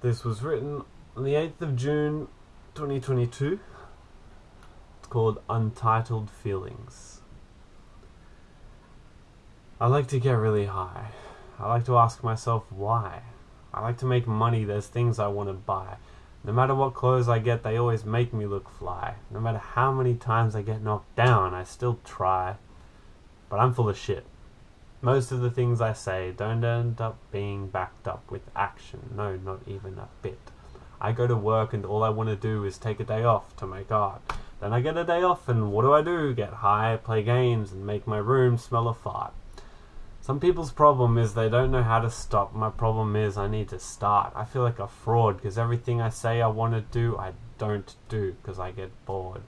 This was written on the 8th of June 2022. It's called Untitled Feelings. I like to get really high. I like to ask myself why. I like to make money, there's things I want to buy. No matter what clothes I get, they always make me look fly. No matter how many times I get knocked down, I still try. But I'm full of shit. Most of the things I say don't end up being backed up with action. No, not even a bit. I go to work and all I want to do is take a day off to make art. Then I get a day off and what do I do? Get high, play games, and make my room smell of fart. Some people's problem is they don't know how to stop. My problem is I need to start. I feel like a fraud because everything I say I want to do, I don't do because I get bored.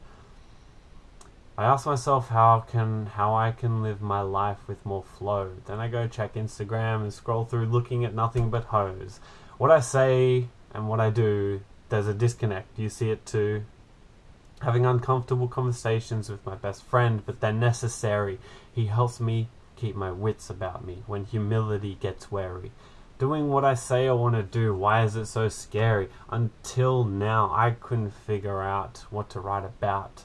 I ask myself how can how I can live my life with more flow. Then I go check Instagram and scroll through looking at nothing but hoes. What I say and what I do, there's a disconnect. You see it too. Having uncomfortable conversations with my best friend, but they're necessary. He helps me keep my wits about me when humility gets wary. Doing what I say I want to do, why is it so scary? Until now, I couldn't figure out what to write about.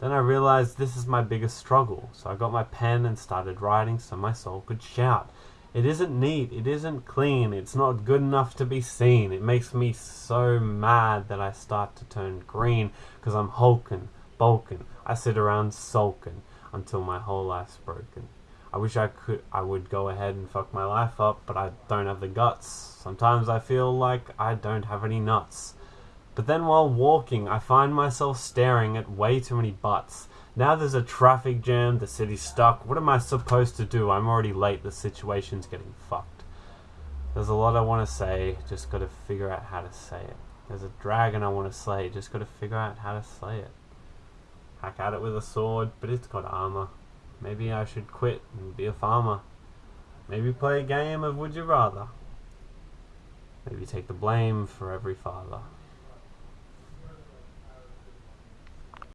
Then I realized this is my biggest struggle, so I got my pen and started writing so my soul could shout. It isn't neat, it isn't clean, it's not good enough to be seen. It makes me so mad that I start to turn green, because I'm hulking, bulking. I sit around sulking until my whole life's broken. I wish I could I would go ahead and fuck my life up, but I don't have the guts. Sometimes I feel like I don't have any nuts. But then while walking, I find myself staring at way too many butts. Now there's a traffic jam, the city's stuck. What am I supposed to do? I'm already late, the situation's getting fucked. There's a lot I want to say, just gotta figure out how to say it. There's a dragon I want to slay, just gotta figure out how to slay it. Hack at it with a sword, but it's got armor. Maybe I should quit and be a farmer. Maybe play a game of Would You Rather. Maybe take the blame for every father.